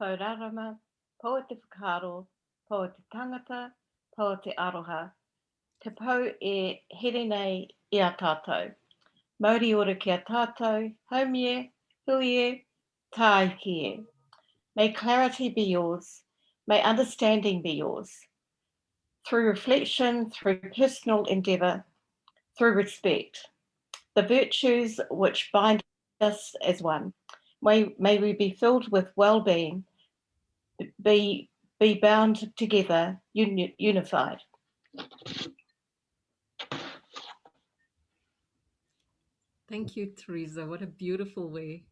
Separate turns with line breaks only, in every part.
Paurarama, Poa te whakaro, Poa te tangata, Poa te aroha, te pau e here nei i a tātou. Mauri ora ki a tātou, haumie, huie, tāikie. May clarity be yours, may understanding be yours. Through reflection, through personal endeavour, through respect, the virtues which bind us as one. May, may we be filled with well-being, be, be bound together, uni, unified.
Thank you, Teresa. What a beautiful way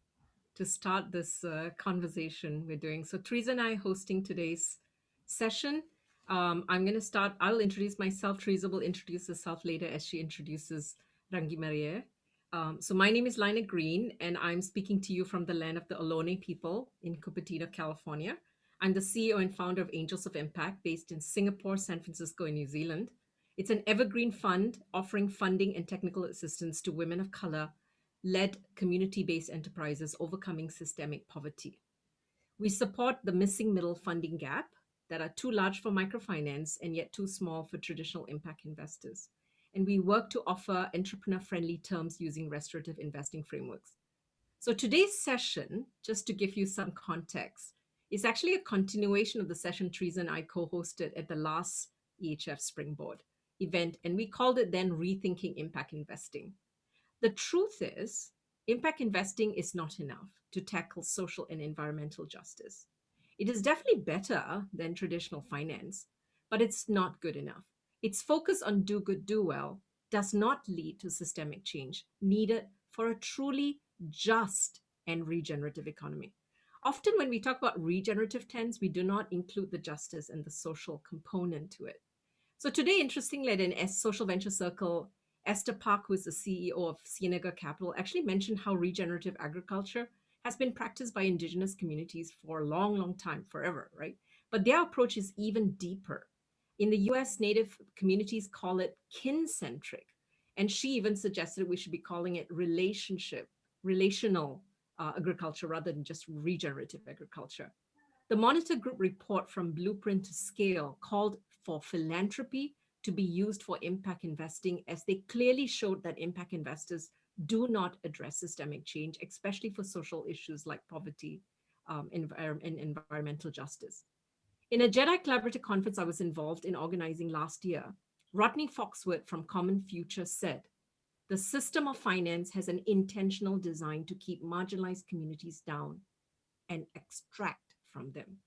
to start this uh, conversation we're doing. So Teresa and I hosting today's session. Um, I'm going to start, I'll introduce myself. Teresa will introduce herself later as she introduces Rangimarie. Um, so my name is Laina Greene, and I'm speaking to you from the land of the Ohlone people in Cupertino, California. I'm the CEO and founder of Angels of Impact, based in Singapore, San Francisco, and New Zealand. It's an evergreen fund offering funding and technical assistance to women of color led community based enterprises overcoming systemic poverty. We support the missing middle funding gap that are too large for microfinance and yet too small for traditional impact investors. And we work to offer entrepreneur friendly terms using restorative investing frameworks. So today's session, just to give you some context, is actually a continuation of the session Teresa and I co-hosted at the last EHF Springboard event, and we called it then Rethinking Impact Investing. The truth is, impact investing is not enough to tackle social and environmental justice. It is definitely better than traditional finance, but it's not good enough. Its focus on do good, do well does not lead to systemic change needed for a truly just and regenerative economy. Often when we talk about regenerative trends, we do not include the justice and the social component to it. So today, interestingly, at an social venture circle, Esther Park, who is the CEO of Cienega Capital, actually mentioned how regenerative agriculture has been practiced by indigenous communities for a long, long time, forever, right? But their approach is even deeper. In the US, Native communities call it kin-centric. And she even suggested we should be calling it relationship, relational uh, agriculture rather than just regenerative agriculture. The Monitor Group report from Blueprint to Scale called for philanthropy to be used for impact investing as they clearly showed that impact investors do not address systemic change, especially for social issues like poverty um, and, and environmental justice. In a JEDI Collaborative conference I was involved in organizing last year, Rodney Foxworth from Common Future said, the system of finance has an intentional design to keep marginalized communities down and extract from them.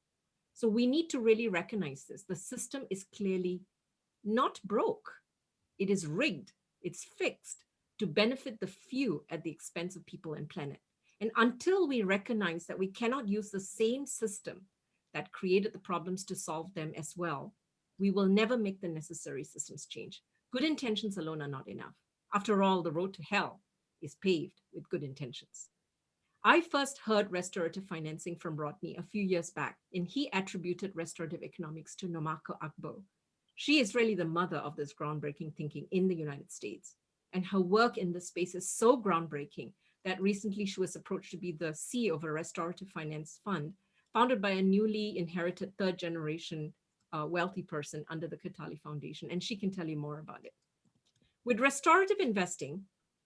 So we need to really recognize this. The system is clearly not broke. It is rigged, it's fixed to benefit the few at the expense of people and planet. And until we recognize that we cannot use the same system that created the problems to solve them as well, we will never make the necessary systems change. Good intentions alone are not enough. After all, the road to hell is paved with good intentions. I first heard restorative financing from Rodney a few years back, and he attributed restorative economics to Nwamaka Agbo. She is really the mother of this groundbreaking thinking in the United States. And her work in this space is so groundbreaking that recently she was approached to be the CEO of a restorative finance fund founded by a newly inherited third generation uh, wealthy person under the Kataly Foundation. And she can tell you more about it. With restorative investing,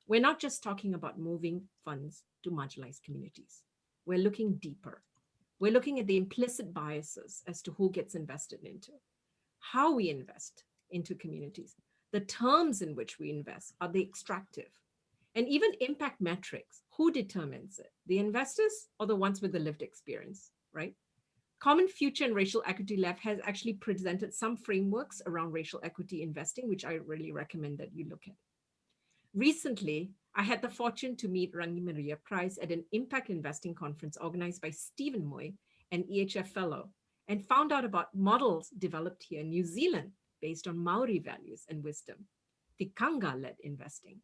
we're not just talking about moving funds to marginalized communities. We're looking deeper. We're looking at the implicit biases as to who gets invested into, how we invest into communities, the terms in which we invest, are they extractive? And even impact metrics, who determines it? The investors or the ones with the lived experience, right? Common Future and Racial Equity Lab has actually presented some frameworks around racial equity investing, which I really recommend that you look at. Recently, I had the fortune to meet Rangimarie Price at an impact investing conference organized by Stephen Moy, an EHF fellow, and found out about models developed here in New Zealand based on Maori values and wisdom, Tikanga-led investing.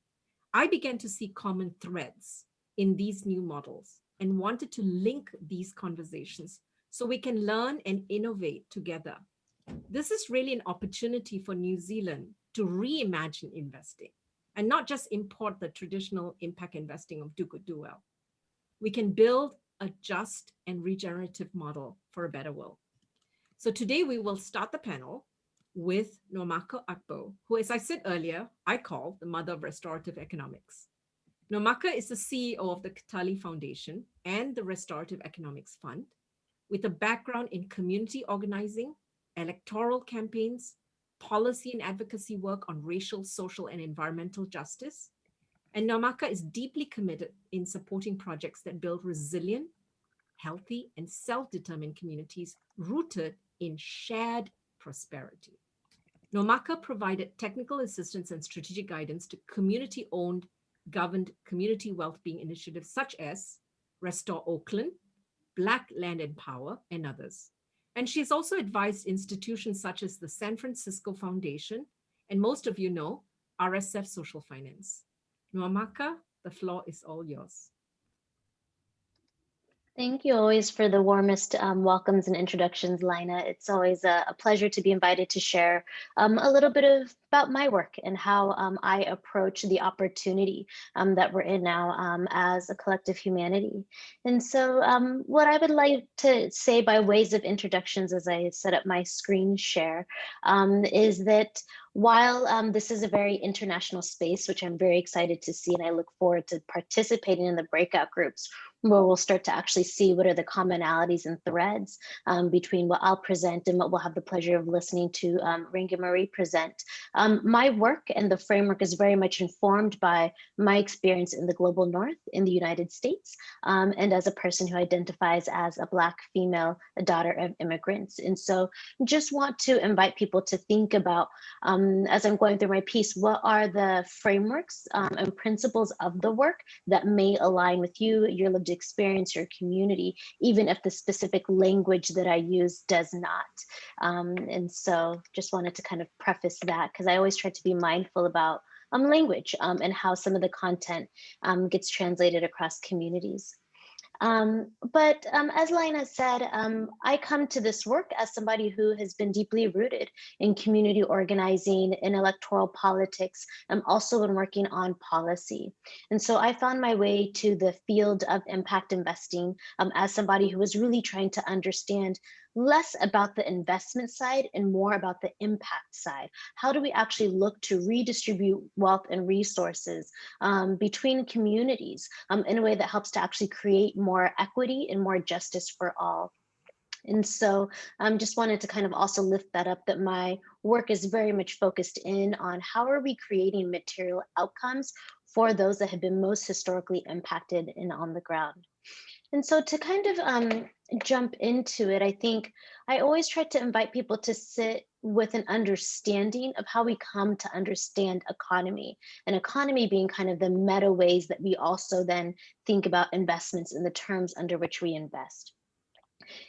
I began to see common threads in these new models and wanted to link these conversations so we can learn and innovate together. This is really an opportunity for New Zealand to reimagine investing and not just import the traditional impact investing of do good, do well. We can build a just and regenerative model for a better world. So today we will start the panel with Nwamaka Agbo, who, as I said earlier, I call the mother of restorative economics. Nwamaka is the CEO of the Kataly Foundation and the Restorative Economics Fund, with a background in community organizing, electoral campaigns, policy and advocacy work on racial, social, and environmental justice. And Nwamaka is deeply committed in supporting projects that build resilient, healthy, and self-determined communities rooted in shared prosperity. Nwamaka provided technical assistance and strategic guidance to community-owned, governed community well-being initiatives such as Restore Oakland, Black Land and Power, and others. And she has also advised institutions such as the San Francisco Foundation, and most of you know, RSF Social Finance. Nwamaka, the floor is all yours.
Thank you always for the warmest um, welcomes and introductions, Lina. It's always a, a pleasure to be invited to share um, a little bit of about my work and how um, I approach the opportunity um, that we're in now um, as a collective humanity. And so um, what I would like to say by ways of introductions as I set up my screen share is that while um, this is a very international space, which I'm very excited to see, and I look forward to participating in the breakout groups where we'll start to actually see what are the commonalities and threads um, between what I'll present and what we'll have the pleasure of listening to um, Rangimarie present. Um, my work and the framework is very much informed by my experience in the global north in the United States um, and as a person who identifies as a Black female, a daughter of immigrants. And so just want to invite people to think about, um, as I'm going through my piece, what are the frameworks um, and principles of the work that may align with you, your experience your community, even if the specific language that I use does not. Um, and so just wanted to kind of preface that because I always try to be mindful about um, language um, and how some of the content um, gets translated across communities. Um, but um, as Lina said, um, I come to this work as somebody who has been deeply rooted in community organizing, in electoral politics, and also in working on policy. And so I found my way to the field of impact investing um, as somebody who was really trying to understand less about the investment side and more about the impact side. How do we actually look to redistribute wealth and resources um, between communities um, in a way that helps to actually create more equity and more justice for all? And so I um, just wanted to kind of also lift that up that my work is very much focused in on how are we creating material outcomes for those that have been most historically impacted and on the ground. And so to kind of um, jump into it, I think I always try to invite people to sit with an understanding of how we come to understand economy and economy being kind of the meta ways that we also then think about investments in the terms under which we invest.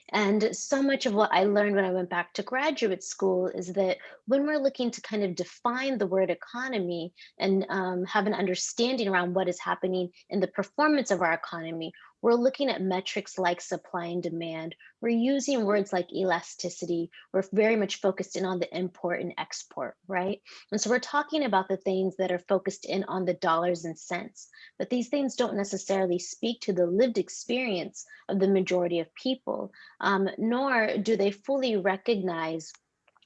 And so much of what I learned when I went back to graduate school is that when we're looking to kind of define the word economy and um, have an understanding around what is happening in the performance of our economy, we're looking at metrics like supply and demand. We're using words like elasticity. We're very much focused in on the import and export, right? And so we're talking about the things that are focused in on the dollars and cents, but these things don't necessarily speak to the lived experience of the majority of people, um, nor do they fully recognize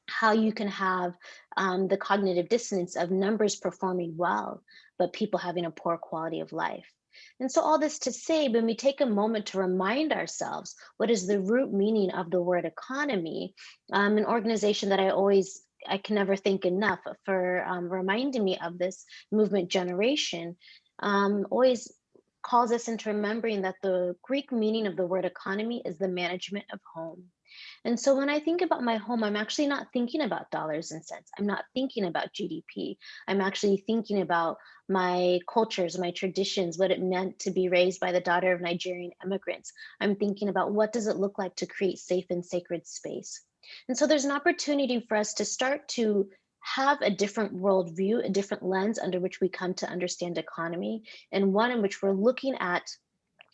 how you can have um, the cognitive dissonance of numbers performing well, but people having a poor quality of life. And so all this to say, when we take a moment to remind ourselves, what is the root meaning of the word economy, um, an organization that I always I can never thank enough for um, reminding me of this movement generation, um, always calls us into remembering that the Greek meaning of the word economy is the management of home. And so when I think about my home, I'm actually not thinking about dollars and cents. I'm not thinking about GDP. I'm actually thinking about my cultures, my traditions, what it meant to be raised by the daughter of Nigerian immigrants. I'm thinking about what does it look like to create safe and sacred space. And so there's an opportunity for us to start to have a different worldview, a different lens under which we come to understand economy, and one in which we're looking at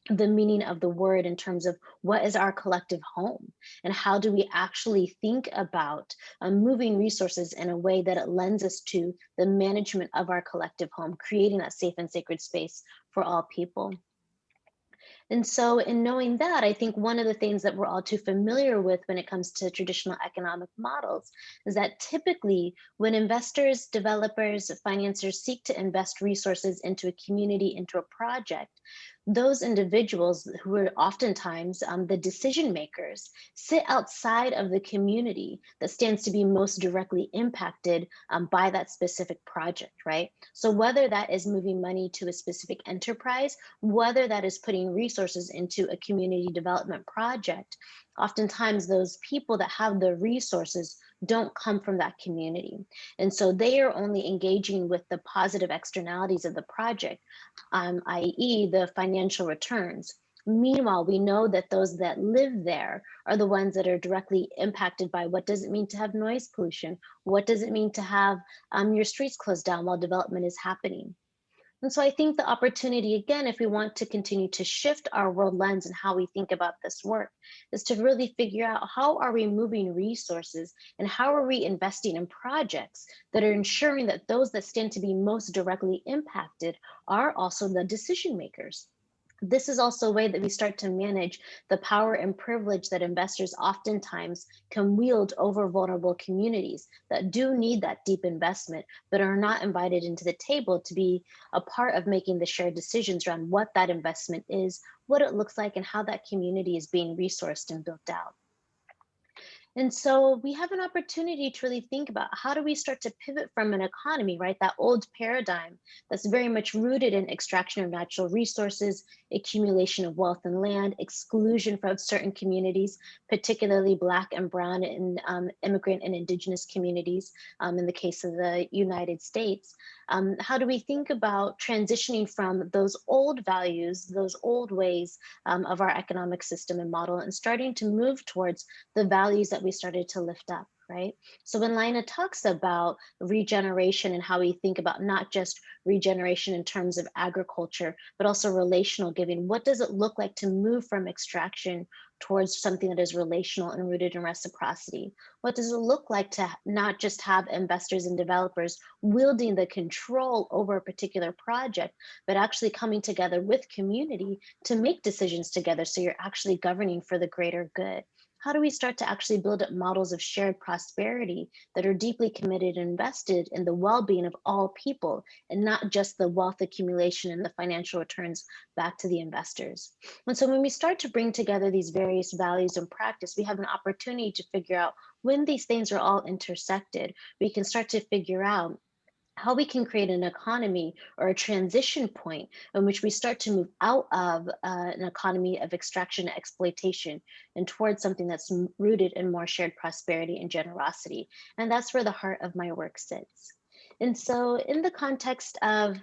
the meaning of the word in terms of what is our collective home and how do we actually think about um, moving resources in a way that it lends us to the management of our collective home, creating that safe and sacred space for all people. And so in knowing that, I think one of the things that we're all too familiar with when it comes to traditional economic models is that typically when investors, developers, financiers seek to invest resources into a community, into a project, those individuals who are oftentimes um, the decision makers sit outside of the community that stands to be most directly impacted um, by that specific project, right? So whether that is moving money to a specific enterprise, whether that is putting resources into a community development project, oftentimes those people that have the resources don't come from that community. And so they are only engaging with the positive externalities of the project, um, i.e. the financial returns. Meanwhile, we know that those that live there are the ones that are directly impacted by what does it mean to have noise pollution? What does it mean to have um, your streets closed down while development is happening? And so I think the opportunity, again, if we want to continue to shift our world lens and how we think about this work, is to really figure out how are we moving resources and how are we investing in projects that are ensuring that those that stand to be most directly impacted are also the decision makers this is also a way that we start to manage the power and privilege that investors oftentimes can wield over vulnerable communities that do need that deep investment, but are not invited into the table to be a part of making the shared decisions around what that investment is, what it looks like, and how that community is being resourced and built out. And so we have an opportunity to really think about how do we start to pivot from an economy, right? That old paradigm that's very much rooted in extraction of natural resources, accumulation of wealth and land, exclusion from certain communities, particularly Black and Brown and um, immigrant and indigenous communities um, in the case of the United States. Um, how do we think about transitioning from those old values, those old ways um, of our economic system and model and starting to move towards the values that we started to lift up? right? So when Lina talks about regeneration and how we think about not just regeneration in terms of agriculture, but also relational giving, what does it look like to move from extraction towards something that is relational and rooted in reciprocity? What does it look like to not just have investors and developers wielding the control over a particular project, but actually coming together with community to make decisions together so you're actually governing for the greater good? How do we start to actually build up models of shared prosperity that are deeply committed and invested in the well-being of all people and not just the wealth accumulation and the financial returns back to the investors. And so when we start to bring together these various values and practice, we have an opportunity to figure out when these things are all intersected, we can start to figure out how we can create an economy or a transition point in which we start to move out of uh, an economy of extraction and exploitation and towards something that's rooted in more shared prosperity and generosity. And that's where the heart of my work sits. And so in the context of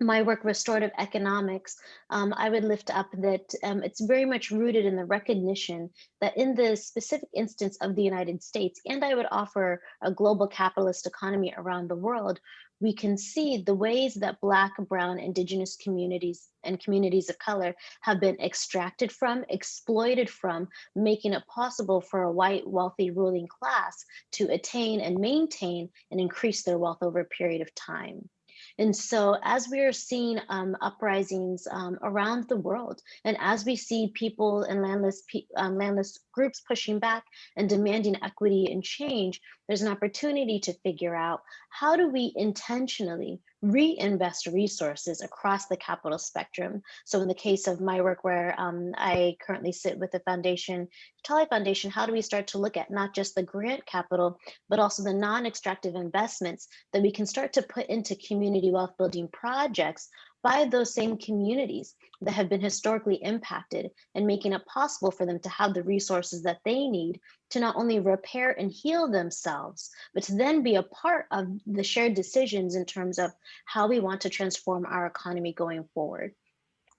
my work, restorative economics, um, I would lift up that um, it's very much rooted in the recognition that in the specific instance of the United States, and I would offer a global capitalist economy around the world, we can see the ways that Black, Brown, Indigenous communities and communities of color have been extracted from, exploited from, making it possible for a white, wealthy ruling class to attain and maintain and increase their wealth over a period of time. And so as we are seeing um, uprisings um, around the world, and as we see people and landless, um, landless groups pushing back and demanding equity and change, there's an opportunity to figure out how do we intentionally reinvest resources across the capital spectrum. So in the case of my work where um, I currently sit with the foundation, Tali Foundation, how do we start to look at not just the grant capital, but also the non-extractive investments that we can start to put into community wealth building projects by those same communities that have been historically impacted and making it possible for them to have the resources that they need to not only repair and heal themselves, but to then be a part of the shared decisions in terms of how we want to transform our economy going forward.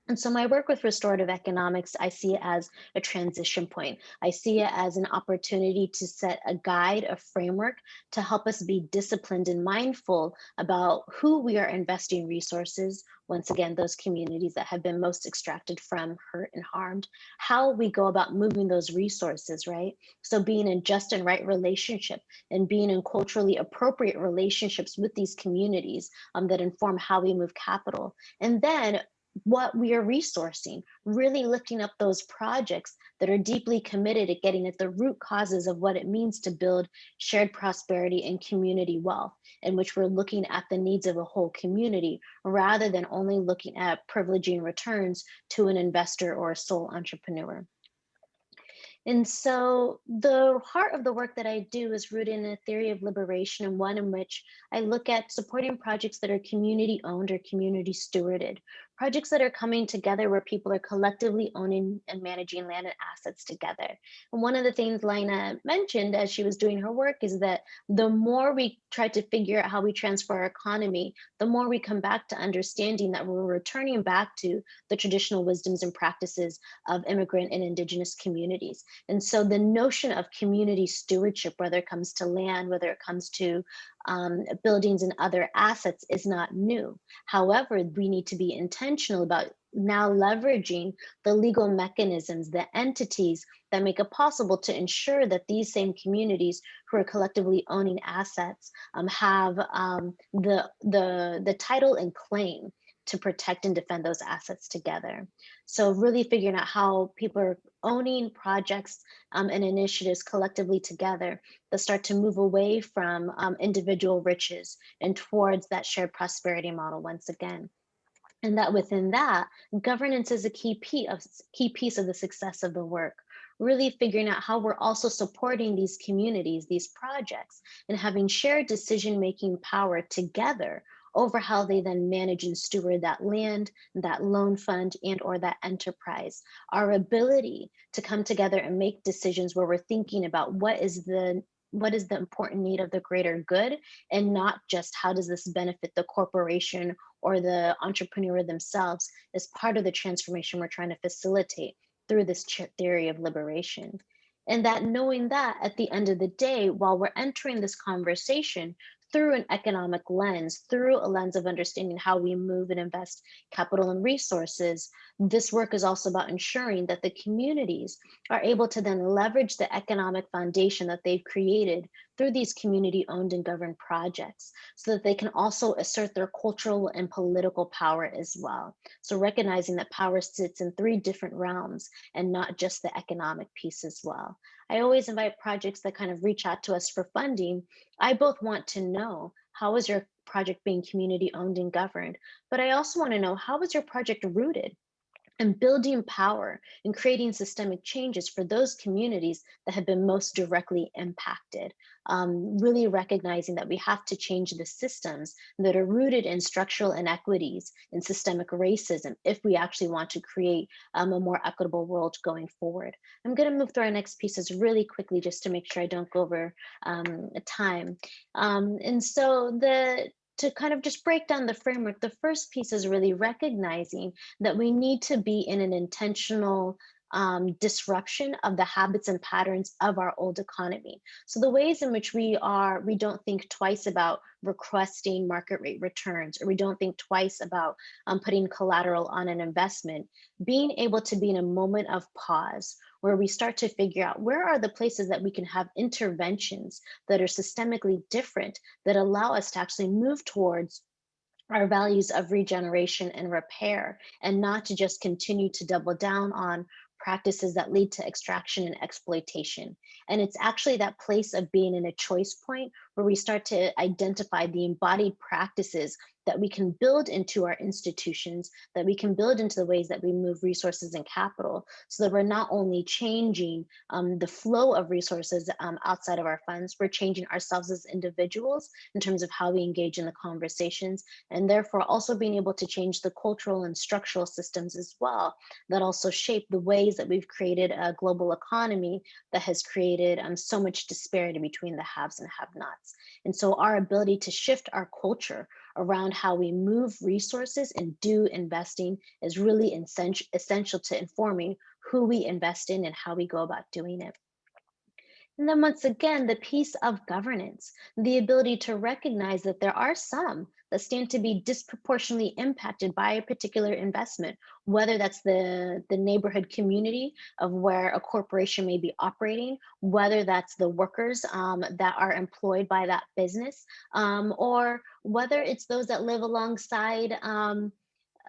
And so my work with restorative economics, I see it as a transition point. I see it as an opportunity to set a guide, a framework to help us be disciplined and mindful about who we are investing resources, once again, those communities that have been most extracted from, hurt and harmed, how we go about moving those resources, right? So being in just and right relationship and being in culturally appropriate relationships with these communities um, that inform how we move capital. And then what we are resourcing, really lifting up those projects that are deeply committed at getting at the root causes of what it means to build shared prosperity and community wealth, in which we're looking at the needs of a whole community rather than only looking at privileging returns to an investor or a sole entrepreneur. And so the heart of the work that I do is rooted in a theory of liberation and one in which I look at supporting projects that are community owned or community stewarded, projects that are coming together where people are collectively owning and managing land and assets together. And one of the things Lina mentioned as she was doing her work is that the more we try to figure out how we transfer our economy, the more we come back to understanding that we're returning back to the traditional wisdoms and practices of immigrant and indigenous communities. And so the notion of community stewardship, whether it comes to land, whether it comes to um, buildings and other assets is not new. However, we need to be intentional about now leveraging the legal mechanisms, the entities that make it possible to ensure that these same communities who are collectively owning assets um, have um, the, the, the title and claim to protect and defend those assets together. So really figuring out how people are owning projects um, and initiatives collectively together that start to move away from um, individual riches and towards that shared prosperity model once again. And that within that, governance is a key piece of, key piece of the success of the work really figuring out how we're also supporting these communities, these projects, and having shared decision-making power together over how they then manage and steward that land, that loan fund, and or that enterprise. Our ability to come together and make decisions where we're thinking about what is the what is the important need of the greater good and not just how does this benefit the corporation or the entrepreneur themselves is part of the transformation we're trying to facilitate through this theory of liberation. And that knowing that at the end of the day, while we're entering this conversation, through an economic lens, through a lens of understanding how we move and invest capital and resources, this work is also about ensuring that the communities are able to then leverage the economic foundation that they've created through these community owned and governed projects so that they can also assert their cultural and political power as well. So recognizing that power sits in three different realms and not just the economic piece as well. I always invite projects that kind of reach out to us for funding. I both want to know how is your project being community owned and governed, but I also want to know how is your project rooted? And building power and creating systemic changes for those communities that have been most directly impacted. Um, really recognizing that we have to change the systems that are rooted in structural inequities and systemic racism if we actually want to create um, a more equitable world going forward. I'm going to move through our next pieces really quickly just to make sure I don't go over um, time. Um, and so the to kind of just break down the framework, the first piece is really recognizing that we need to be in an intentional um, disruption of the habits and patterns of our old economy. So the ways in which we are, we don't think twice about requesting market rate returns, or we don't think twice about um, putting collateral on an investment, being able to be in a moment of pause where we start to figure out where are the places that we can have interventions that are systemically different that allow us to actually move towards our values of regeneration and repair and not to just continue to double down on practices that lead to extraction and exploitation. And it's actually that place of being in a choice point where we start to identify the embodied practices that we can build into our institutions, that we can build into the ways that we move resources and capital, so that we're not only changing um, the flow of resources um, outside of our funds, we're changing ourselves as individuals in terms of how we engage in the conversations, and therefore also being able to change the cultural and structural systems as well, that also shape the ways that we've created a global economy that has created um, so much disparity between the haves and have-nots. And so our ability to shift our culture around how we move resources and do investing is really essential to informing who we invest in and how we go about doing it. And then once again, the piece of governance, the ability to recognize that there are some that stand to be disproportionately impacted by a particular investment, whether that's the, the neighborhood community of where a corporation may be operating, whether that's the workers um, that are employed by that business, um, or whether it's those that live alongside um,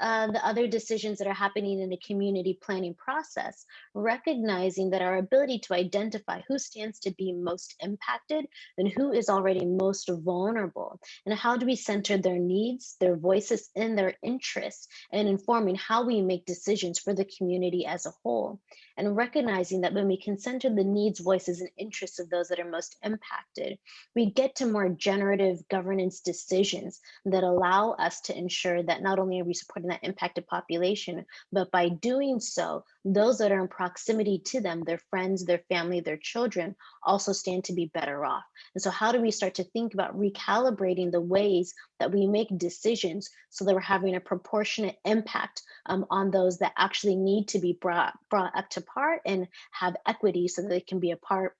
uh, the other decisions that are happening in the community planning process, recognizing that our ability to identify who stands to be most impacted and who is already most vulnerable, and how do we center their needs, their voices, and their interests, and informing how we make decisions for the community as a whole, and recognizing that when we can center the needs, voices, and interests of those that are most impacted, we get to more generative governance decisions that allow us to ensure that not only are we supporting that impacted population, but by doing so, those that are in proximity to them, their friends, their family, their children, also stand to be better off. And so how do we start to think about recalibrating the ways that we make decisions so that we're having a proportionate impact um, on those that actually need to be brought, brought up to par and have equity so that they can be a part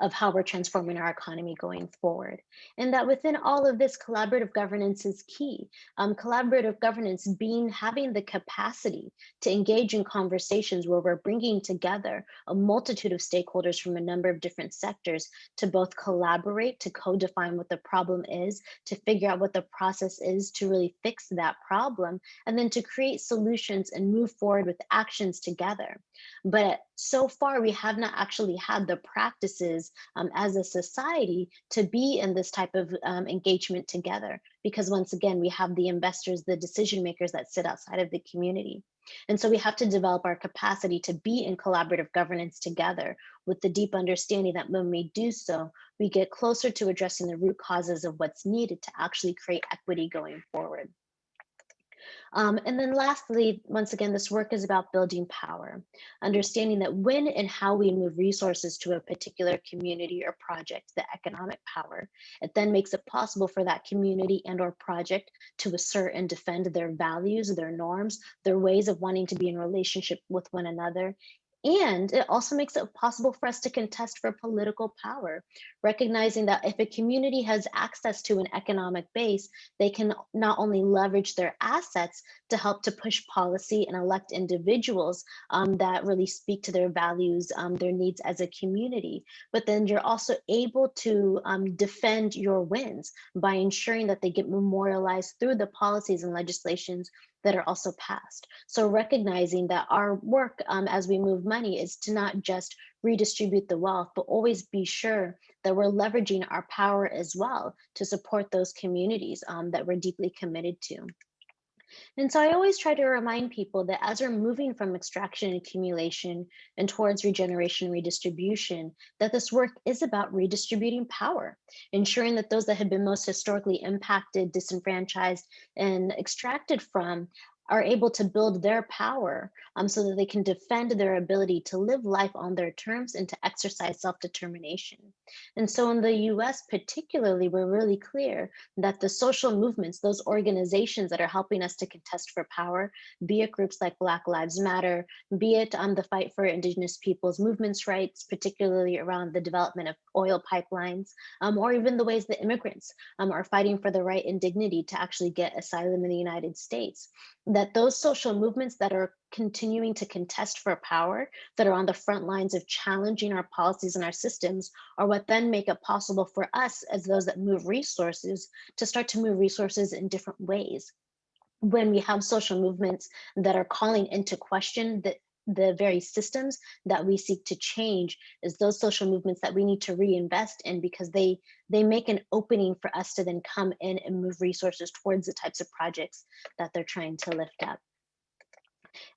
of how we're transforming our economy going forward. And that within all of this, collaborative governance is key. Um, collaborative governance being having the capacity to engage in conversations where we're bringing together a multitude of stakeholders from a number of different sectors to both collaborate, to co-define what the problem is, to figure out what the process is to really fix that problem, and then to create solutions and move forward with actions together. But so far, we have not actually had the practices um, as a society to be in this type of um, engagement together. Because once again, we have the investors, the decision makers that sit outside of the community. And so we have to develop our capacity to be in collaborative governance together with the deep understanding that when we do so, we get closer to addressing the root causes of what's needed to actually create equity going forward. Um, and then lastly, once again, this work is about building power, understanding that when and how we move resources to a particular community or project, the economic power, it then makes it possible for that community and or project to assert and defend their values, their norms, their ways of wanting to be in relationship with one another, and it also makes it possible for us to contest for political power, recognizing that if a community has access to an economic base, they can not only leverage their assets to help to push policy and elect individuals um, that really speak to their values, um, their needs as a community, but then you're also able to um, defend your wins by ensuring that they get memorialized through the policies and legislations that are also passed. So recognizing that our work um, as we move money is to not just redistribute the wealth, but always be sure that we're leveraging our power as well to support those communities um, that we're deeply committed to. And so I always try to remind people that as we're moving from extraction and accumulation and towards regeneration and redistribution, that this work is about redistributing power, ensuring that those that have been most historically impacted, disenfranchised, and extracted from are able to build their power um, so that they can defend their ability to live life on their terms and to exercise self-determination. And so in the US particularly, we're really clear that the social movements, those organizations that are helping us to contest for power, be it groups like Black Lives Matter, be it on um, the fight for indigenous peoples movements rights, particularly around the development of oil pipelines, um, or even the ways that immigrants um, are fighting for the right and dignity to actually get asylum in the United States that those social movements that are continuing to contest for power, that are on the front lines of challenging our policies and our systems, are what then make it possible for us as those that move resources to start to move resources in different ways. When we have social movements that are calling into question that the very systems that we seek to change is those social movements that we need to reinvest in because they they make an opening for us to then come in and move resources towards the types of projects that they're trying to lift up.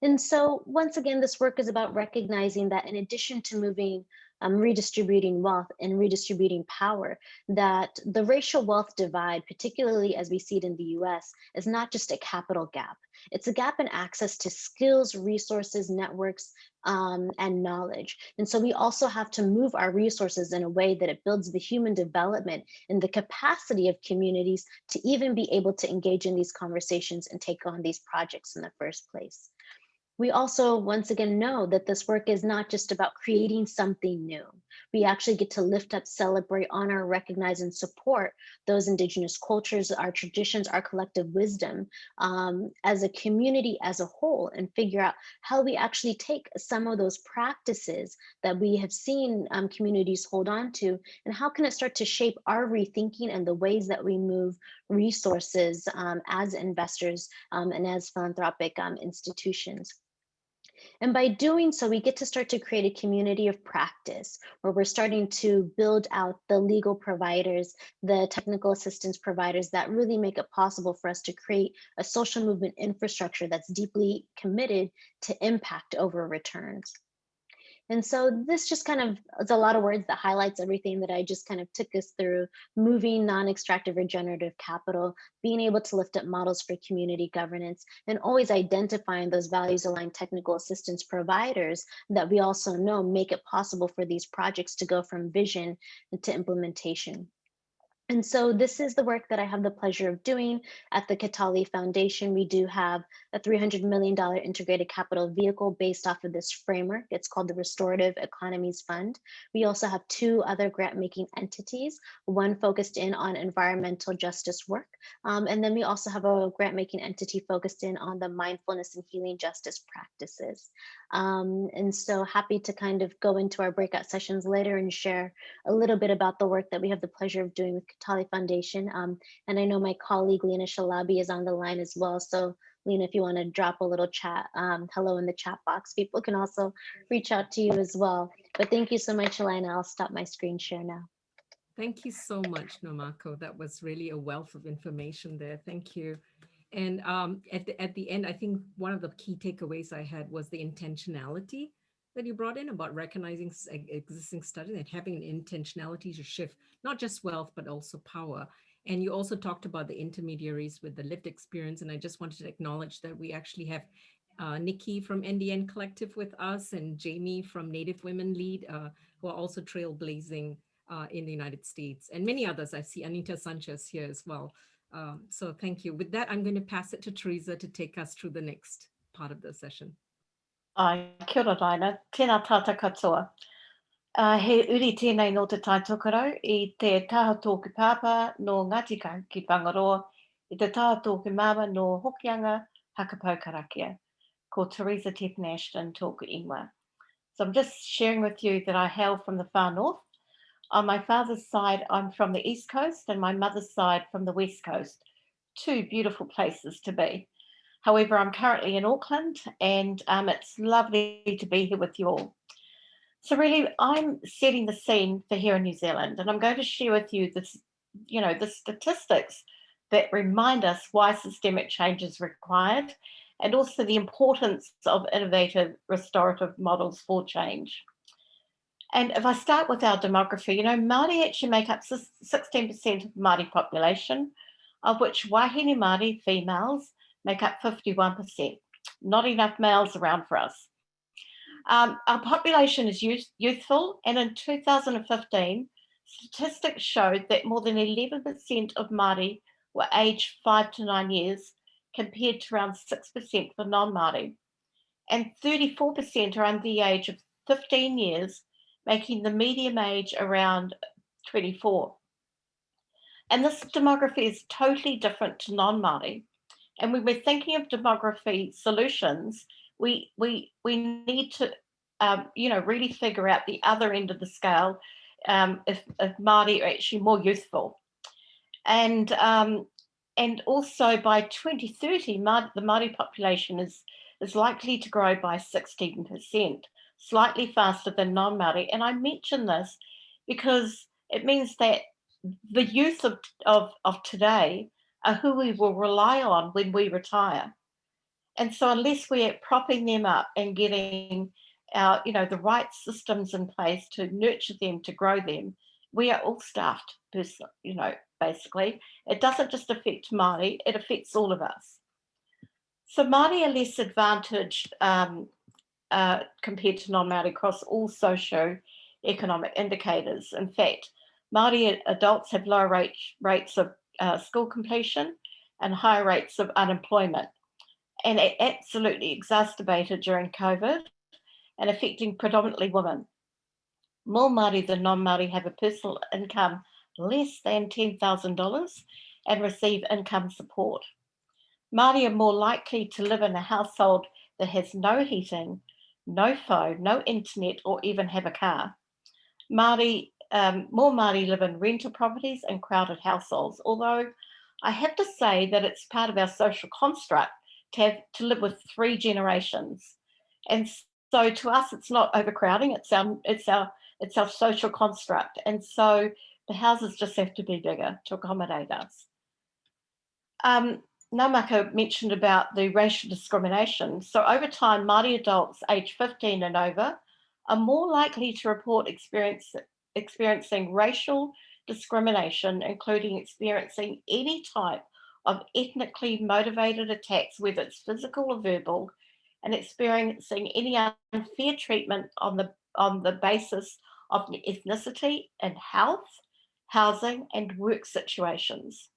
And so once again, this work is about recognizing that in addition to moving um, redistributing wealth and redistributing power, that the racial wealth divide, particularly as we see it in the US, is not just a capital gap. It's a gap in access to skills, resources, networks, um, and knowledge. And so we also have to move our resources in a way that it builds the human development and the capacity of communities to even be able to engage in these conversations and take on these projects in the first place. We also once again know that this work is not just about creating something new. We actually get to lift up, celebrate, honor, recognize, and support those indigenous cultures, our traditions, our collective wisdom um, as a community as a whole and figure out how we actually take some of those practices that we have seen um, communities hold on to and how can it start to shape our rethinking and the ways that we move resources um, as investors um, and as philanthropic um, institutions. And by doing so, we get to start to create a community of practice where we're starting to build out the legal providers, the technical assistance providers that really make it possible for us to create a social movement infrastructure that's deeply committed to impact over returns. And so this just kind of is a lot of words that highlights everything that I just kind of took us through, moving non-extractive regenerative capital, being able to lift up models for community governance, and always identifying those values aligned technical assistance providers that we also know make it possible for these projects to go from vision to implementation. And so this is the work that I have the pleasure of doing at the Kataly Foundation. We do have a $300 million integrated capital vehicle based off of this framework. It's called the Restorative Economies Fund. We also have two other grant making entities, one focused in on environmental justice work. Um, and then we also have a grant making entity focused in on the mindfulness and healing justice practices. Um, and so happy to kind of go into our breakout sessions later and share a little bit about the work that we have the pleasure of doing with Kataly Foundation. Um, and I know my colleague Lena Shalabi is on the line as well. So Lena, if you want to drop a little chat, um, hello in the chat box, people can also reach out to you as well. But thank you so much, Elena. I'll stop my screen share now.
Thank you so much, Nwamaka. That was really a wealth of information there. Thank you. And um, at, the, at the end, I think one of the key takeaways I had was the intentionality that you brought in about recognizing existing studies and having an intentionality to shift not just wealth, but also power. And you also talked about the intermediaries with the lived experience. And I just wanted to acknowledge that we actually have uh, Nikki from NDN Collective with us and Jamie from Native Women Lead, uh, who are also trailblazing uh, in the United States and many others. I see Anita Sanchez here as well. Um, so thank you. With that, I'm going to pass it to Teresa to take us through the next part of the session.
Ai, kia ora Raina, tēnā tāta katoa. Uh, he uri tēnei no te tai tokarau i te taha tōku pāpā no Ngāti ki Whangaroa, i te taha tōku māma no Hokianga Hakapau Karakia, ko Teresa Tiffin Ashton tōku ingoa. So I'm just sharing with you that I hail from the far north. On my father's side, I'm from the east coast and my mother's side from the west coast. Two beautiful places to be. However, I'm currently in Auckland and um, it's lovely to be here with you all. So really, I'm setting the scene for here in New Zealand and I'm going to share with you this, you know, the statistics that remind us why systemic change is required and also the importance of innovative restorative models for change. And if I start with our demography, you know, Māori actually make up 16% of Māori population, of which Wahine Māori females make up 51%. Not enough males around for us. Um, our population is youth, youthful, and in 2015, statistics showed that more than 11% of Māori were aged five to nine years, compared to around 6% for non-Māori. And 34% are under the age of 15 years, making the medium age around 24. And this demography is totally different to non-Māori. And when we're thinking of demography solutions, we we we need to um, you know really figure out the other end of the scale um, if, if Māori are actually more youthful. And um, and also by 2030, Māori, the Māori population is is likely to grow by 16%, slightly faster than non-Māori. And I mention this because it means that the youth of, of, of today are who we will rely on when we retire. And so unless we're propping them up and getting our, you know, the right systems in place to nurture them, to grow them, we are all stuffed, you know, basically. It doesn't just affect Māori, it affects all of us. So Māori are less advantaged um, uh, compared to non-Māori across all socio-economic indicators. In fact, Māori adults have lower rate, rates of uh, school completion and higher rates of unemployment. and it absolutely exacerbated during COVID and affecting predominantly women. More Māori than non-Māori have a personal income less than $10,000 and receive income support. Māori are more likely to live in a household that has no heating, no phone, no internet, or even have a car. Māori, um, more Māori live in rental properties and crowded households, although I have to say that it's part of our social construct to have to live with three generations. And so to us, it's not overcrowding, it's our, it's our, it's our social construct. And so the houses just have to be bigger to accommodate us. Um, Nwamaka mentioned about the racial discrimination. So over time, Māori adults aged 15 and over are more likely to report experience, experiencing racial discrimination, including experiencing any type of ethnically motivated attacks, whether it's physical or verbal, and experiencing any unfair treatment on the, on the basis of ethnicity and health, housing and work situations.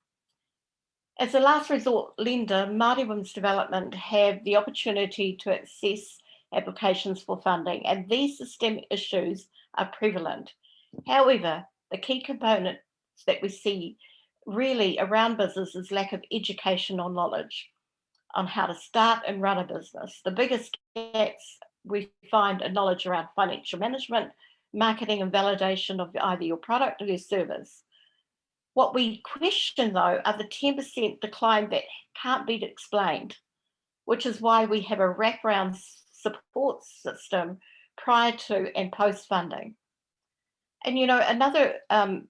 As a last resort lender, Māori Women's Development have the opportunity to access applications for funding and these systemic issues are prevalent. However, the key components that we see really around business is lack of education or knowledge on how to start and run a business. The biggest gaps we find are knowledge around financial management, marketing and validation of either your product or your service. What we question though are the 10% decline that can't be explained, which is why we have a wraparound support system prior to and post funding. And you know, another um,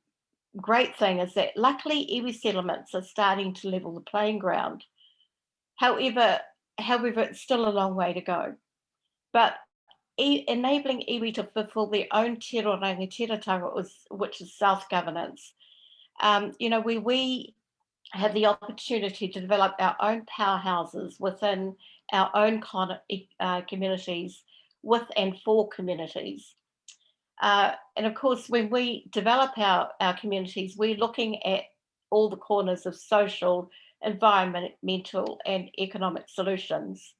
great thing is that luckily iwi settlements are starting to level the playing ground. However, however, it's still a long way to go. But e enabling iwi to fulfill their own te rangatiratanga, which is self-governance. Um, you know, we, we have the opportunity to develop our own powerhouses within our own uh, communities with and for communities. Uh, and of course, when we develop our, our communities, we're looking at all the corners of social, environmental and economic solutions,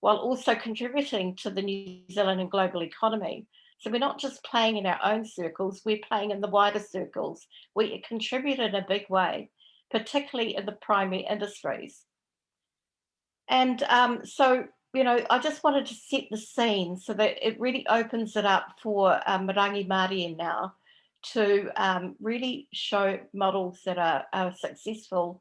while also contributing to the New Zealand and global economy. So we're not just playing in our own circles, we're playing in the wider circles. We contribute in a big way, particularly in the primary industries. And um, so you know, I just wanted to set the scene so that it really opens it up for um, Marangi Māori now to um, really show models that are, are successful.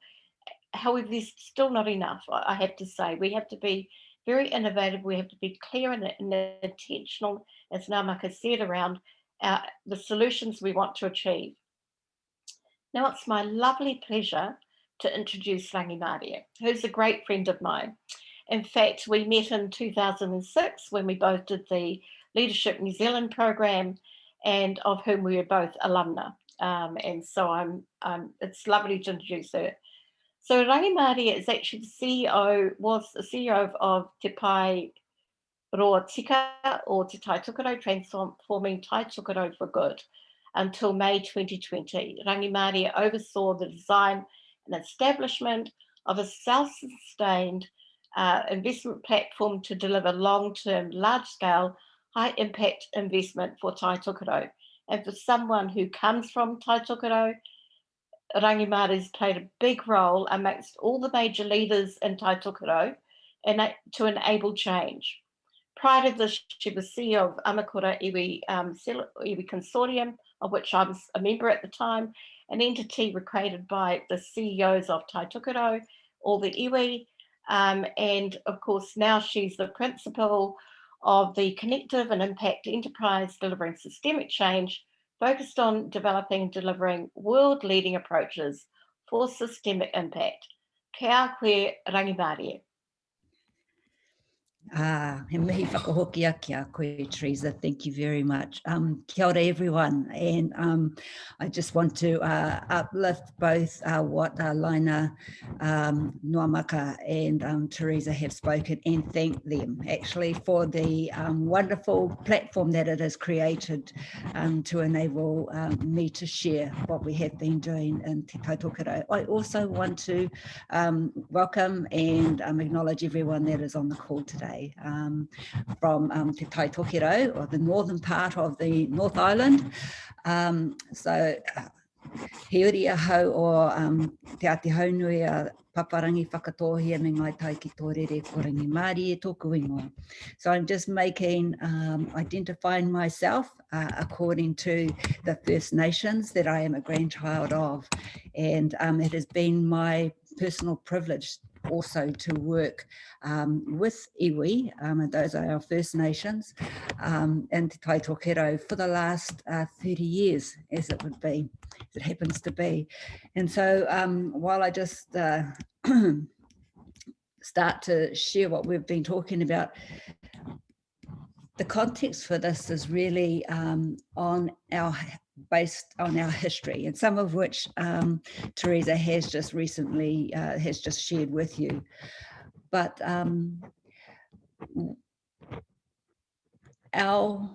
However, there's still not enough, I have to say. We have to be very innovative. We have to be clear and, and intentional, as Nwamaka said, around our, the solutions we want to achieve. Now it's my lovely pleasure to introduce Rangimarie, who's a great friend of mine. In fact, we met in 2006 when we both did the Leadership New Zealand program and of whom we were both alumna. Um, and so I'm, um, it's lovely to introduce her. So Rangimarie is actually the CEO, was the CEO of, of Te Pai Roa Tika or Te Tai Tokerau, transforming Tai Tokerau for good until May 2020. Rangimarie oversaw the design and establishment of a self-sustained uh, investment platform to deliver long-term, large-scale, high-impact investment for Tai Tokerau. And for someone who comes from Tai Tokerau, Rangimarie has played a big role amongst all the major leaders in Tai Tokerau and to enable change. Prior to this, she was CEO of Amakura Iwi, um, Iwi Consortium, of which I was a member at the time, an entity created by the CEOs of Tai Tokerau, all the Iwi, um, and of course, now she's the principal of the Connective and Impact Enterprise delivering systemic change, focused on developing and delivering world-leading approaches for systemic impact. Kia koe Rangimarie.
Ah, mihi whakahoki ake a koe, Teresa. Thank you very much. Um, kia ora, everyone. And um, I just want to uh, uplift both uh, what uh, um, Nwamaka and um, Teresa have spoken and thank them actually for the um, wonderful platform that it has created um, to enable um, me to share what we have been doing in Te Tai Tokerau. I also want to um, welcome and acknowledge everyone that is on the call today um, from um, Te Tai Tokerau or the northern part of the North Island. Um, so uh, he uri ahau o um, te ati haunui a paparangi whakatohia me ngai tai ki tō rere korangi e tōku ingoa. So I'm just making, um, identifying myself uh, according to the First Nations that I am a grandchild of. And um, it has been my personal privilege also to work um, with iwi, um, and those are our First Nations, um, and Te Tai Tokerau for the last uh, 30 years, as it would be, as it happens to be. And so um, while I just uh, start to share what we've been talking about, the context for this is really um, on our based on our history and some of which um, Teresa has just recently uh, has just shared with you. But um, our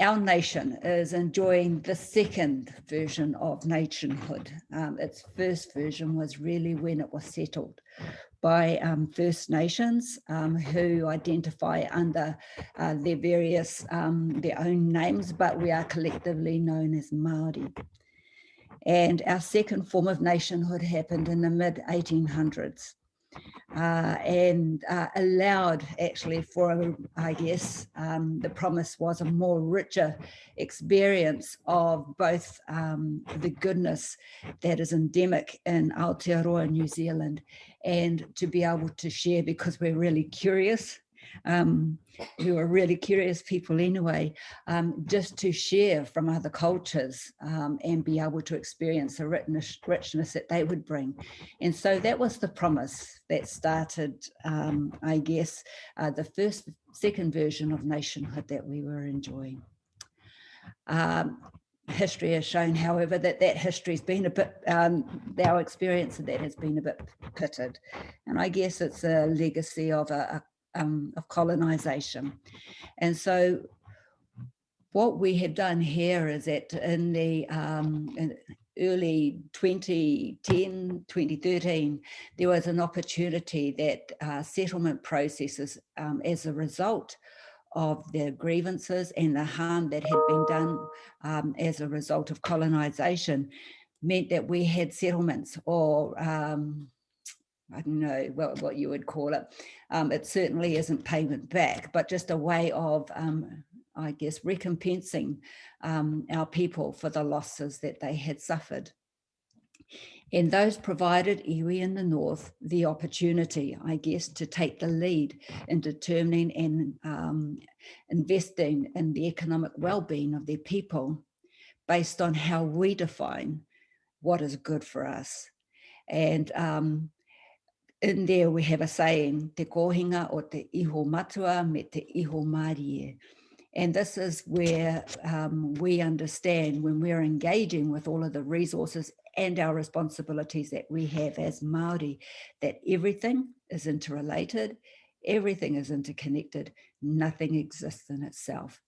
our nation is enjoying the second version of nationhood. Um, its first version was really when it was settled by um, First Nations um, who identify under uh, their various, um, their own names, but we are collectively known as Māori. And our second form of nationhood happened in the mid 1800s uh, and uh, allowed actually for, I guess, um, the promise was a more richer experience of both um, the goodness that is endemic in Aotearoa, New Zealand, and to be able to share because we're really curious um, who are really curious people anyway, um, just to share from other cultures um, and be able to experience the richness, richness that they would bring. And so that was the promise that started, um, I guess, uh, the first, second version of nationhood that we were enjoying. Um, history has shown, however, that that history has been a bit, um, our experience of that has been a bit pitted. And I guess it's a legacy of a, um, of colonization. And so what we have done here is that in the um, in early 2010, 2013, there was an opportunity that uh, settlement processes um, as a result of the grievances and the harm that had been done um, as a result of colonization meant that we had settlements or um, I don't know what, what you would call it. Um, it certainly isn't payment back, but just a way of, um, I guess, recompensing um, our people for the losses that they had suffered. And those provided iwi in the north the opportunity, I guess, to take the lead in determining and um, investing in the economic well-being of their people based on how we define what is good for us. And um, in there we have a saying, te kohinga o te iho matua me te iho marie. And this is where um, we understand when we're engaging with all of the resources and our responsibilities that we have as Māori, that everything is interrelated, everything is interconnected, nothing exists in itself.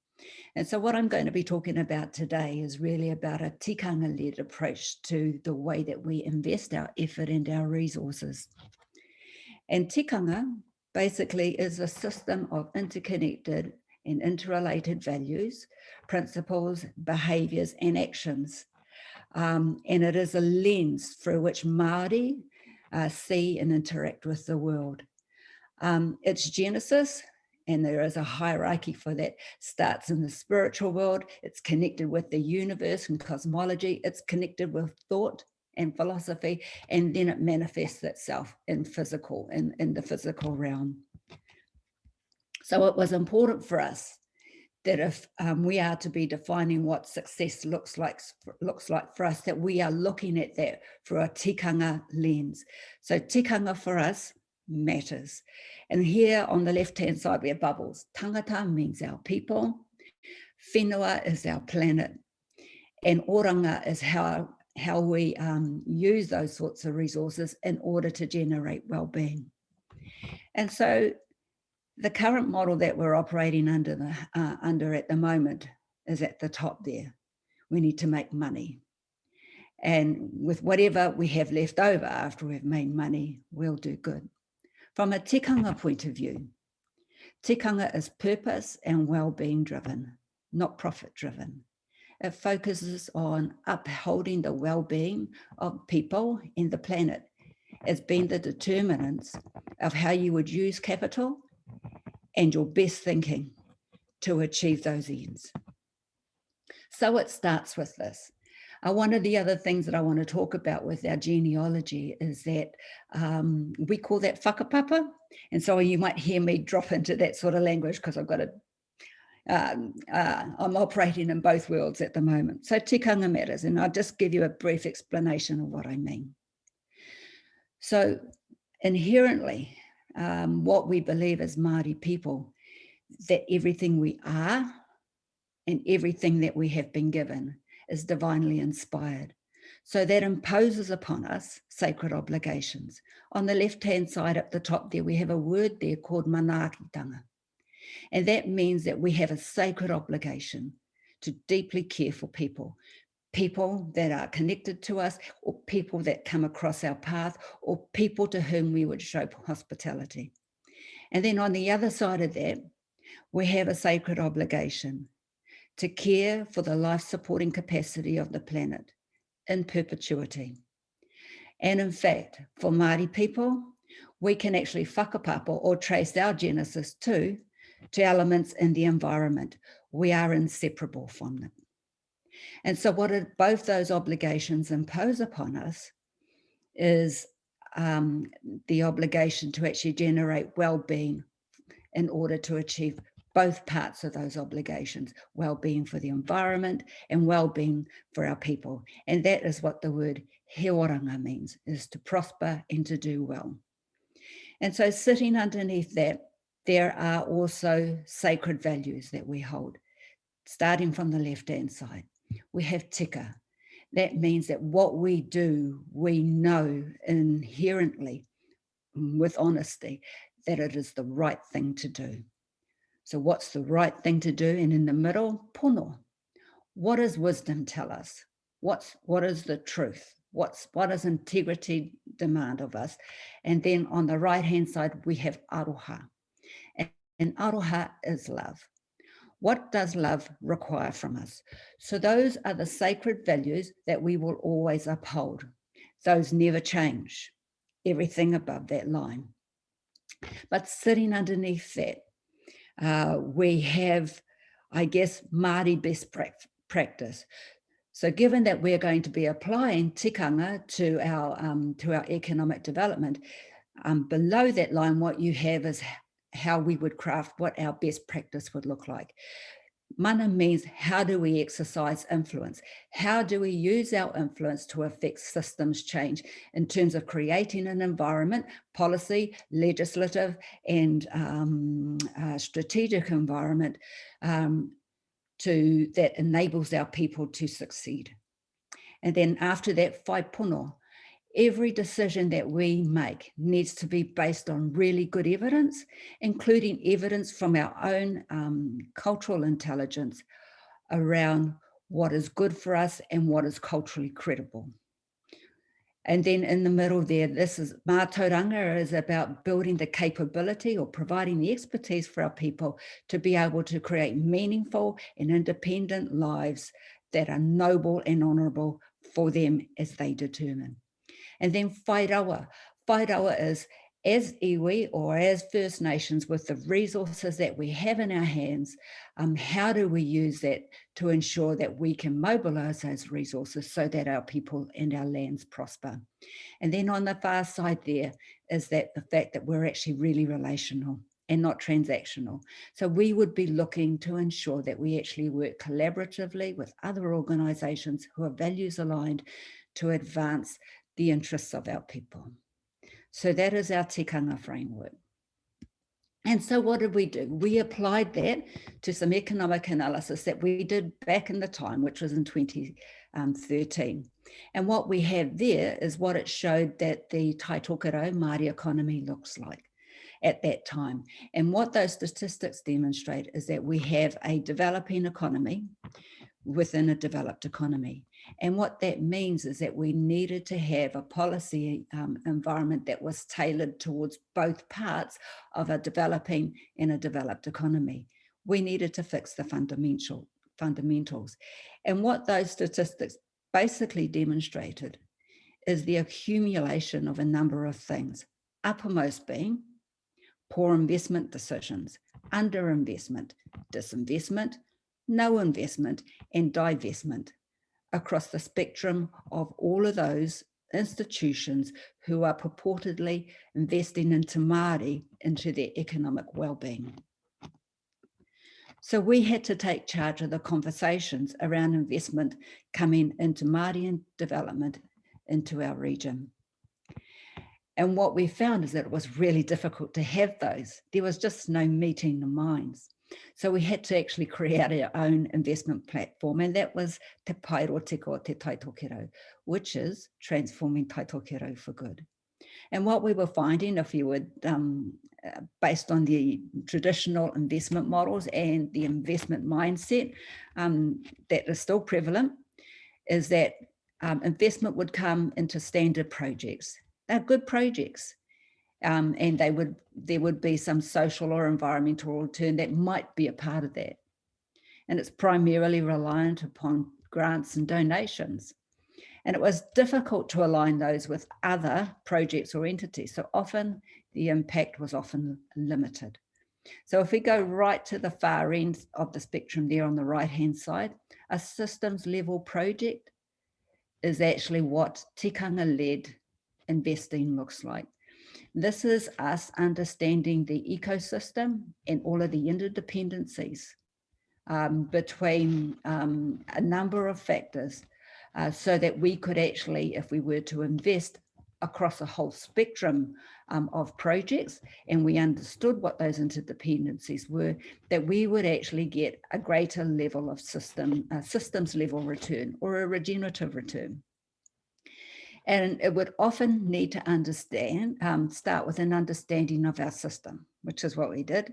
And so what I'm going to be talking about today is really about a tikanga-led approach to the way that we invest our effort and our resources. And tikanga basically is a system of interconnected and interrelated values, principles, behaviours and actions. Um, and it is a lens through which Māori uh, see and interact with the world. Um, its genesis, and there is a hierarchy for that, starts in the spiritual world, it's connected with the universe and cosmology, it's connected with thought, and philosophy, and then it manifests itself in physical, in, in the physical realm. So it was important for us that if um, we are to be defining what success looks like looks like for us, that we are looking at that through a tikanga lens. So tikanga for us matters. And here on the left-hand side, we have bubbles. Tangata means our people. Whenua is our planet. And oranga is how, how we um, use those sorts of resources in order to generate well-being. And so the current model that we're operating under the uh, under at the moment is at the top there. We need to make money. And with whatever we have left over after we've made money, we'll do good. From a tikanga point of view, tikanga is purpose and well-being driven, not profit driven. It focuses on upholding the well-being of people and the planet as being the determinants of how you would use capital and your best thinking to achieve those ends. So it starts with this. Uh, one of the other things that I want to talk about with our genealogy is that um, we call that whakapapa. And so you might hear me drop into that sort of language because I've got a, um, uh, I'm operating in both worlds at the moment. So tikanga matters, and I'll just give you a brief explanation of what I mean. So inherently, um, what we believe as Māori people, that everything we are and everything that we have been given is divinely inspired. So that imposes upon us sacred obligations. On the left-hand side at the top there, we have a word there called manaakitanga. And that means that we have a sacred obligation to deeply care for people, people that are connected to us or people that come across our path or people to whom we would show hospitality. And then on the other side of that, we have a sacred obligation to care for the life supporting capacity of the planet in perpetuity. And in fact, for Māori people, we can actually whakapapa or trace our genesis too to elements in the environment. We are inseparable from them. And so what both those obligations impose upon us is um, the obligation to actually generate well-being in order to achieve both parts of those obligations, well-being for the environment and well-being for our people. And that is what the word he oranga means, is to prosper and to do well. And so sitting underneath that, there are also sacred values that we hold, starting from the left-hand side. We have tika. That means that what we do, we know inherently, mm, with honesty, that it is the right thing to do. So what's the right thing to do? And in the middle, pono. What does wisdom tell us? What's, what is the truth? What's, what does integrity demand of us? And then on the right-hand side, we have aroha. And, aroha is love. What does love require from us? So those are the sacred values that we will always uphold. Those never change, everything above that line. But sitting underneath that uh, we have, I guess, Māori best practice. So given that we're going to be applying tikanga to our, um, to our economic development, um, below that line, what you have is how we would craft what our best practice would look like. Mana means how do we exercise influence? How do we use our influence to affect systems change in terms of creating an environment, policy, legislative and um, uh, strategic environment um, to that enables our people to succeed. And then after that, whaipono, every decision that we make needs to be based on really good evidence, including evidence from our own um, cultural intelligence around what is good for us and what is culturally credible. And then in the middle there, this is Mātauranga is about building the capability or providing the expertise for our people to be able to create meaningful and independent lives that are noble and honourable for them as they determine. And then Whairawa. Whairawa is as iwi or as First Nations with the resources that we have in our hands, um, how do we use that to ensure that we can mobilise those resources so that our people and our lands prosper? And then on the far side there is that the fact that we're actually really relational and not transactional. So we would be looking to ensure that we actually work collaboratively with other organisations who are values aligned to advance the interests of our people. So that is our tikanga framework. And so what did we do? We applied that to some economic analysis that we did back in the time, which was in 2013. And what we have there is what it showed that the Tai Tokerau Māori economy looks like at that time. And what those statistics demonstrate is that we have a developing economy within a developed economy. And what that means is that we needed to have a policy um, environment that was tailored towards both parts of a developing and a developed economy. We needed to fix the fundamental fundamentals. And what those statistics basically demonstrated is the accumulation of a number of things, uppermost being poor investment decisions, underinvestment, disinvestment, no investment and divestment across the spectrum of all of those institutions who are purportedly investing into Māori into their economic well-being. So we had to take charge of the conversations around investment coming into Māori and development into our region. And what we found is that it was really difficult to have those. There was just no meeting the minds. So we had to actually create our own investment platform and that was Te Pairo Tiko Te Tai Tokerau, which is transforming Tai Tokerau for good. And what we were finding, if you would, um, uh, based on the traditional investment models and the investment mindset um, that is still prevalent, is that um, investment would come into standard projects. They're good projects um, and they would there would be some social or environmental return that might be a part of that. And it's primarily reliant upon grants and donations. And it was difficult to align those with other projects or entities. So often the impact was often limited. So if we go right to the far end of the spectrum there on the right hand side, a systems level project is actually what tikanga led investing looks like. This is us understanding the ecosystem and all of the interdependencies um, between um, a number of factors uh, so that we could actually, if we were to invest across a whole spectrum um, of projects and we understood what those interdependencies were, that we would actually get a greater level of system, uh, systems level return or a regenerative return. And it would often need to understand, um, start with an understanding of our system, which is what we did,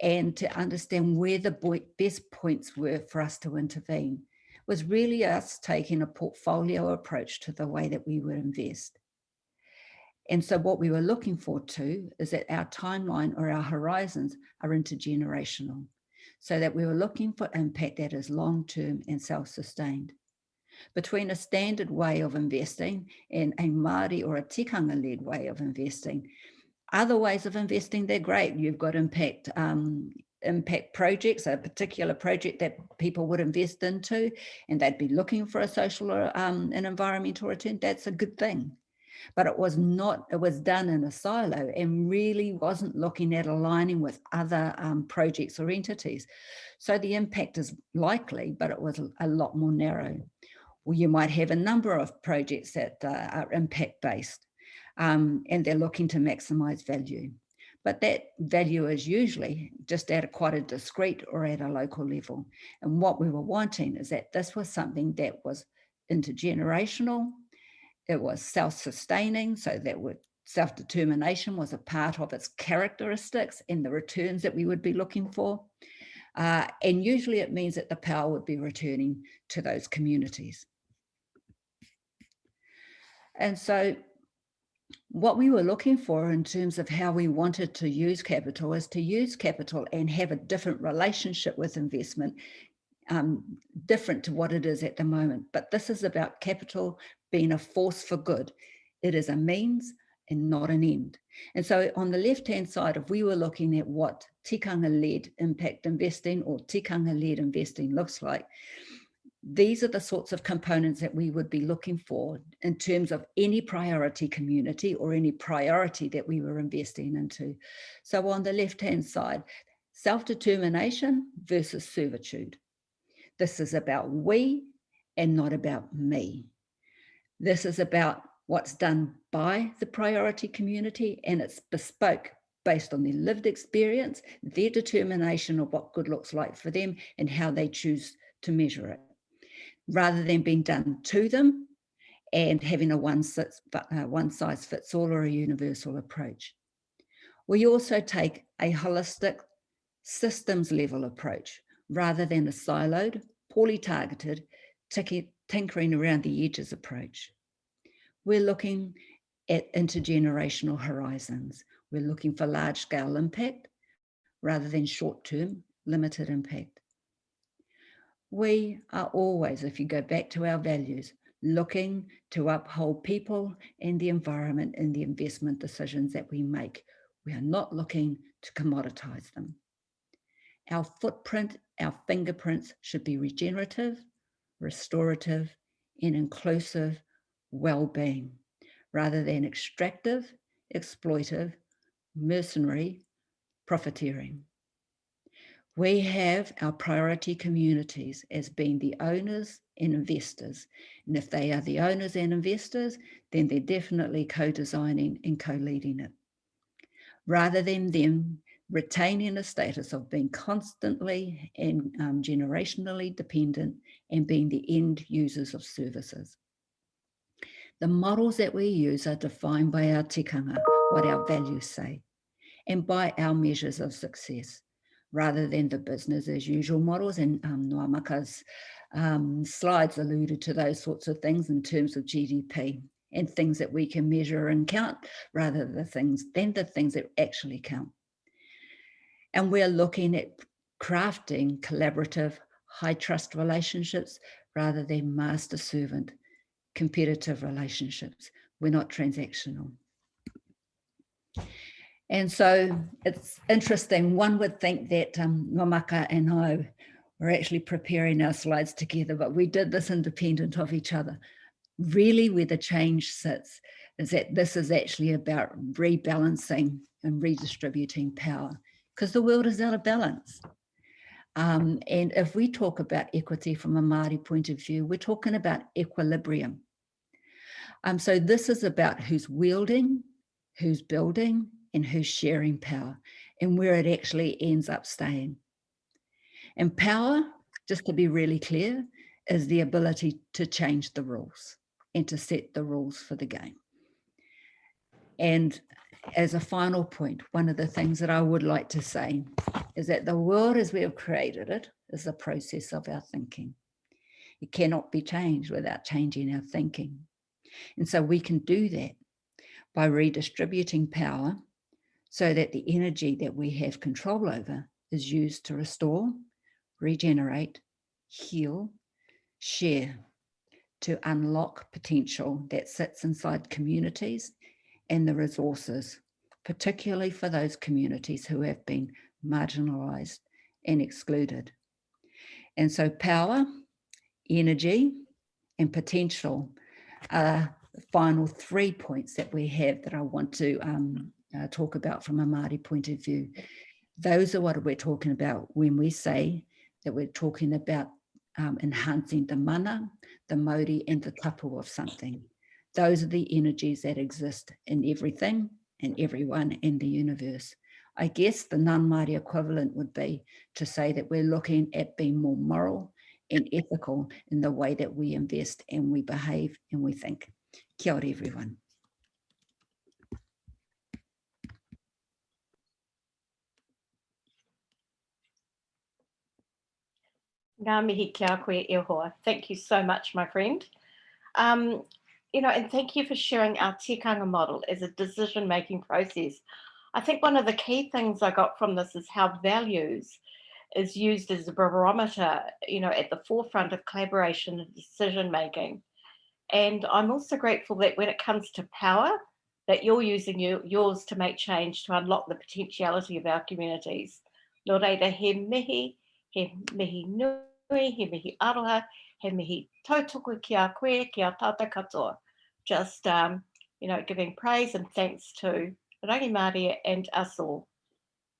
and to understand where the best points were for us to intervene was really us taking a portfolio approach to the way that we would invest. And so what we were looking for too is that our timeline or our horizons are intergenerational so that we were looking for impact that is long-term and self-sustained between a standard way of investing and a Māori or a tikanga-led way of investing. Other ways of investing, they're great. You've got impact um, impact projects, a particular project that people would invest into, and they'd be looking for a social or um, an environmental return. That's a good thing. But it was not, it was done in a silo and really wasn't looking at aligning with other um, projects or entities. So the impact is likely, but it was a lot more narrow or you might have a number of projects that uh, are impact based um, and they're looking to maximize value. But that value is usually just at a quite a discrete or at a local level. And what we were wanting is that this was something that was intergenerational, it was self-sustaining, so that self-determination was a part of its characteristics and the returns that we would be looking for. Uh, and usually it means that the power would be returning to those communities. And so what we were looking for in terms of how we wanted to use capital is to use capital and have a different relationship with investment, um, different to what it is at the moment. But this is about capital being a force for good. It is a means and not an end. And so on the left-hand side, if we were looking at what tikanga-led impact investing or tikanga-led investing looks like, these are the sorts of components that we would be looking for in terms of any priority community or any priority that we were investing into. So on the left-hand side, self-determination versus servitude. This is about we and not about me. This is about what's done by the priority community and it's bespoke based on their lived experience, their determination of what good looks like for them and how they choose to measure it, rather than being done to them and having a one, uh, one size fits all or a universal approach. We also take a holistic systems level approach rather than a siloed, poorly targeted, tinkering around the edges approach. We're looking at intergenerational horizons. We're looking for large scale impact rather than short term limited impact. We are always, if you go back to our values, looking to uphold people and the environment in the investment decisions that we make. We are not looking to commoditize them. Our footprint, our fingerprints should be regenerative, restorative, and inclusive well-being, rather than extractive, exploitive, mercenary profiteering. We have our priority communities as being the owners and investors. And if they are the owners and investors, then they're definitely co-designing and co-leading it. Rather than them retaining a status of being constantly and um, generationally dependent and being the end users of services. The models that we use are defined by our tikanga, what our values say, and by our measures of success, rather than the business as usual models. And um, Nwamaka's um, slides alluded to those sorts of things in terms of GDP and things that we can measure and count rather than the things than the things that actually count. And we're looking at crafting collaborative, high trust relationships rather than master servant competitive relationships. We're not transactional. And so it's interesting. One would think that um, Nwamaka and I were actually preparing our slides together, but we did this independent of each other. Really where the change sits is that this is actually about rebalancing and redistributing power because the world is out of balance. Um, and if we talk about equity from a Māori point of view, we're talking about equilibrium. Um, so this is about who's wielding, who's building, and who's sharing power, and where it actually ends up staying. And power, just to be really clear, is the ability to change the rules and to set the rules for the game. And as a final point, one of the things that I would like to say is that the world as we have created it is a process of our thinking. It cannot be changed without changing our thinking. And so we can do that by redistributing power so that the energy that we have control over is used to restore, regenerate, heal, share, to unlock potential that sits inside communities and the resources, particularly for those communities who have been marginalised and excluded. And so power, energy and potential are the final three points that we have that I want to um, uh, talk about from a Māori point of view. Those are what we're talking about when we say that we're talking about um, enhancing the mana, the mauri and the tapu of something. Those are the energies that exist in everything and everyone in the universe. I guess the non-Māori equivalent would be to say that we're looking at being more moral and ethical in the way that we invest and we behave and we think. Kia ora, everyone.
Ngā mihi kia koe e hoa. Thank you so much, my friend. Um, you know, and thank you for sharing our tikanga model as a decision-making process. I think one of the key things I got from this is how values is used as a barometer, you know, at the forefront of collaboration and decision-making. And I'm also grateful that when it comes to power, that you're using your, yours to make change to unlock the potentiality of our communities. Nō reira, he mihi, he mihi nui, he mihi aroha, he mihi tautoko ki a koe, ki a tata katoa just, um, you know, giving praise and thanks to Rangi Māori and us all.